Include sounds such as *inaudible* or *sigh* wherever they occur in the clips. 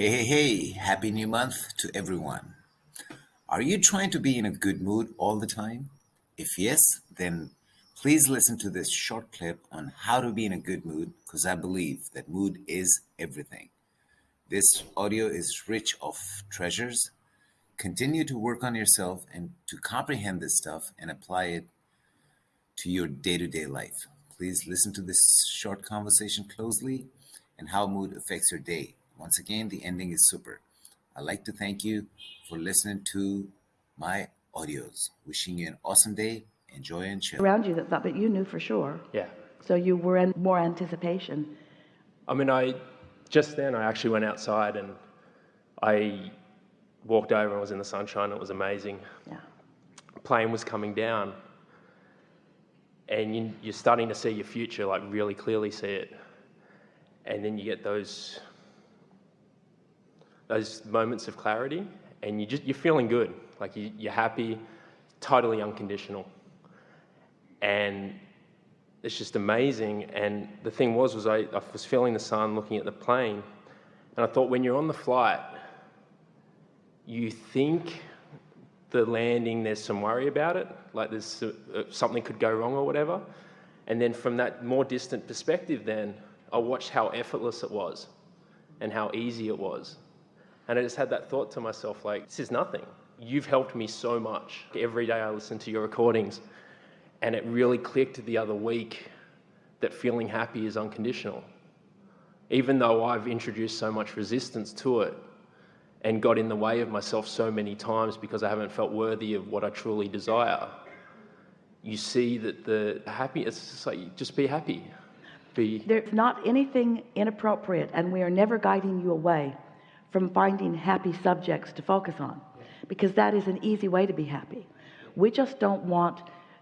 Hey, hey, hey, happy new month to everyone. Are you trying to be in a good mood all the time? If yes, then please listen to this short clip on how to be in a good mood because I believe that mood is everything. This audio is rich of treasures. Continue to work on yourself and to comprehend this stuff and apply it to your day to day life. Please listen to this short conversation closely and how mood affects your day. Once again, the ending is super. I'd like to thank you for listening to my audios. Wishing you an awesome day. Enjoy and chill. around you that thought, but you knew for sure. Yeah. So you were in more anticipation. I mean, I just then I actually went outside and I walked over and was in the sunshine. It was amazing. Yeah. Plane was coming down, and you, you're starting to see your future, like really clearly see it. And then you get those those moments of clarity, and you just you're feeling good, like you, you're happy, totally unconditional, and it's just amazing. And the thing was, was I, I was feeling the sun, looking at the plane, and I thought, when you're on the flight, you think the landing, there's some worry about it, like there's uh, something could go wrong or whatever. And then from that more distant perspective, then I watched how effortless it was and how easy it was. And I just had that thought to myself, like, this is nothing. You've helped me so much. Every day I listen to your recordings, and it really clicked the other week that feeling happy is unconditional. Even though I've introduced so much resistance to it and got in the way of myself so many times because I haven't felt worthy of what I truly desire, you see that the happy, it's just like, just be happy. Be, There's not anything inappropriate, and we are never guiding you away from finding happy subjects to focus on because that is an easy way to be happy. We just don't want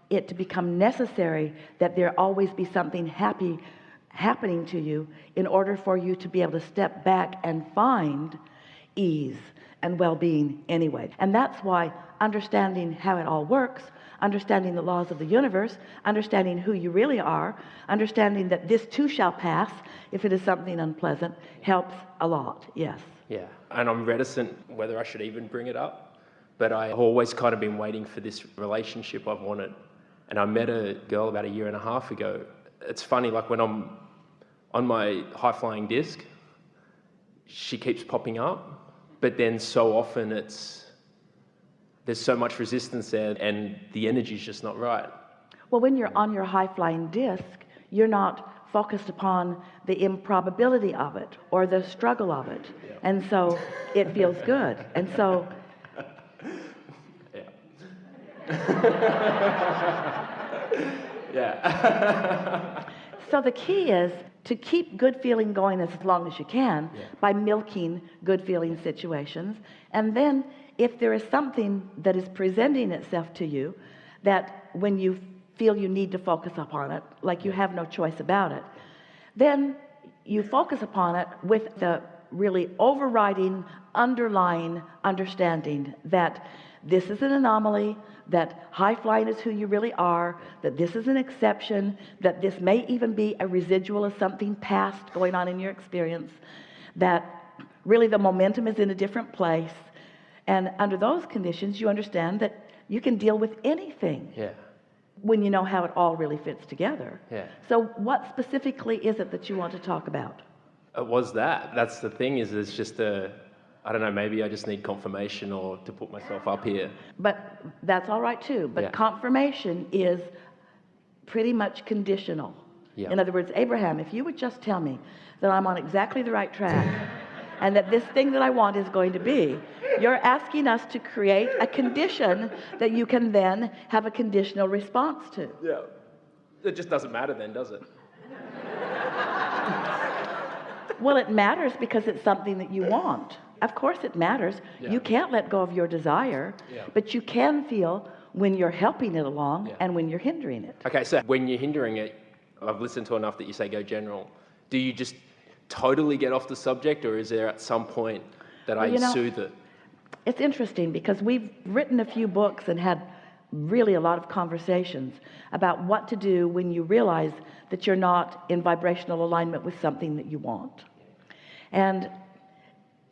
it to become necessary that there always be something happy happening to you in order for you to be able to step back and find ease and well-being anyway. And that's why understanding how it all works, understanding the laws of the universe, understanding who you really are, understanding that this too shall pass if it is something unpleasant helps a lot. Yes. Yeah, and I'm reticent whether I should even bring it up, but I've always kind of been waiting for this relationship I've wanted. And I met a girl about a year and a half ago. It's funny, like when I'm on my high flying disc, she keeps popping up, but then so often it's there's so much resistance there and the energy's just not right. Well, when you're on your high flying disc, you're not focused upon the improbability of it or the struggle of it. Yeah. And so it feels *laughs* good. And so yeah. *laughs* yeah. *laughs* so the key is to keep good feeling going as long as you can yeah. by milking good feeling situations. And then if there is something that is presenting itself to you that when you feel you need to focus upon it like you have no choice about it then you focus upon it with the really overriding underlying understanding that this is an anomaly that high flying is who you really are that this is an exception that this may even be a residual of something past going on in your experience that really the momentum is in a different place. And under those conditions you understand that you can deal with anything. Yeah when you know how it all really fits together. Yeah. So what specifically is it that you want to talk about? Uh, it was that. That's the thing is it's just a, I don't know, maybe I just need confirmation or to put myself up here. But that's all right too. But Yeah. confirmation is pretty much conditional. Yeah. In other words, Abraham, if you would just tell me that I'm on exactly the right track and that this thing that I want is going to be, you're asking us to create a condition that you can then have a conditional response to. Yeah. It just doesn't matter then, does it? Well, it matters because it's something that you want. Of course it matters. Yeah. You can't let go of your desire, Yeah. but you can feel when you're helping it along Yeah. and when you're hindering it. Okay, so when you're hindering it, I've listened to enough that you say go general. Do you just totally get off the subject or is there at some point that I you know- soothe it? It's interesting because we've written a few books and had really a lot of conversations about what to do when you realize that you're not in vibrational alignment with something that you want. And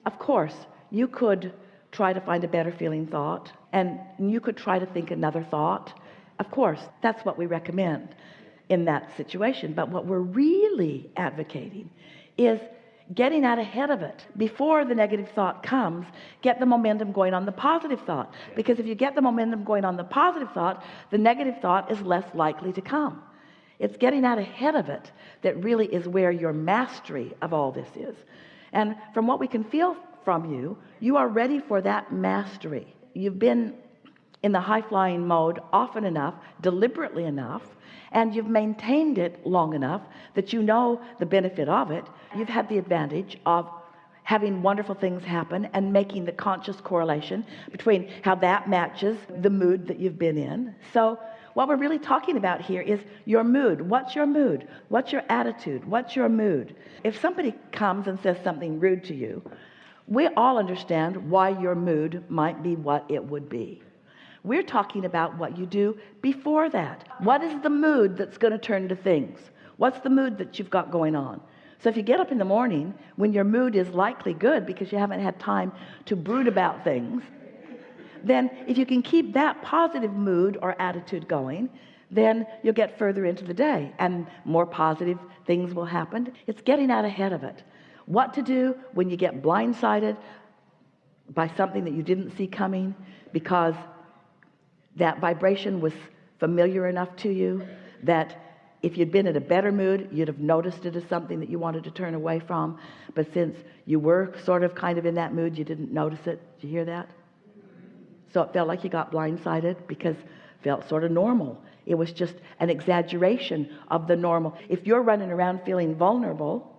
of course you could try to find a better feeling thought and you could try to think another thought of course that's what we recommend in that situation but what we're really advocating is getting out ahead of it. Before the negative thought comes get the momentum going on the positive thought. Because if you get the momentum going on the positive thought the negative thought is less likely to come. It's getting out ahead of it that really is where your mastery of all this is. And from what we can feel from you you are ready for that mastery. You've been in the high-flying mode often enough deliberately enough and you've maintained it long enough that you know the benefit of it you've had the advantage of having wonderful things happen and making the conscious correlation between how that matches the mood that you've been in. So what we're really talking about here is your mood. What's your mood? What's your attitude? What's your mood? If somebody comes and says something rude to you we all understand why your mood might be what it would be we're talking about what you do before that. What is the mood that's going to turn to things? What's the mood that you've got going on? So if you get up in the morning when your mood is likely good because you haven't had time to brood about things then if you can keep that positive mood or attitude going then you'll get further into the day and more positive things will happen. It's getting out ahead of it. What to do when you get blindsided by something that you didn't see coming because that vibration was familiar enough to you that if you'd been in a better mood you'd have noticed it as something that you wanted to turn away from. But since you were sort of kind of in that mood you didn't notice it. Did you hear that? So it felt like you got blindsided because it felt sort of normal. It was just an exaggeration of the normal. If you're running around feeling vulnerable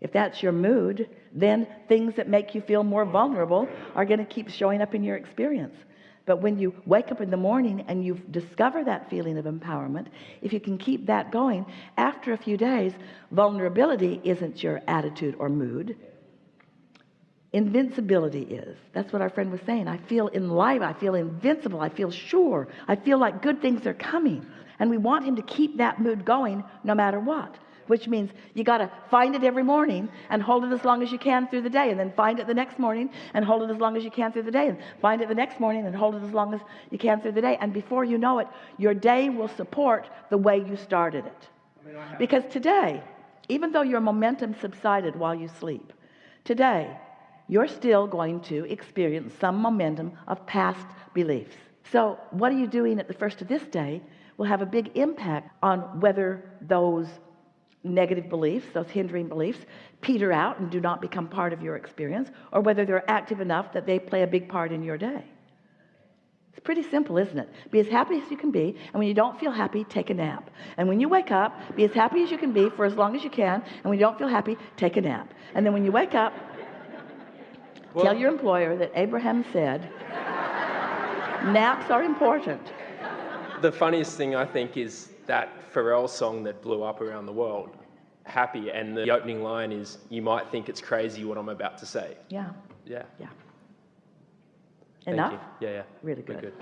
if that's your mood then things that make you feel more vulnerable are going to keep showing up in your experience but when you wake up in the morning and you discover that feeling of empowerment if you can keep that going after a few days vulnerability isn't your attitude or mood. Invincibility is. That's what our friend was saying. I feel in life I feel invincible I feel sure I feel like good things are coming. And we want him to keep that mood going no matter what which means you got to find it every morning and hold it as long as you can through the day and then find it the next morning and hold it as long as you can through the day and find it the next morning and hold it as long as you can through the day. And before you know it your day will support the way you started it. Because today even though your momentum subsided while you sleep today you're still going to experience some momentum of past beliefs. So what are you doing at the first of this day will have a big impact on whether those negative beliefs those hindering beliefs peter out and do not become part of your experience or whether they're active enough that they play a big part in your day. It's pretty simple isn't it? Be as happy as you can be and when you don't feel happy take a nap. And when you wake up be as happy as you can be for as long as you can and when you don't feel happy take a nap. And then when you wake up tell your employer that Abraham said naps are important. The funniest thing I think is that Pharrell song that blew up around the world, Happy, and the opening line is, You might think it's crazy what I'm about to say. yeah Yeah. yeah enough. Yeah, yeah. Really good. good.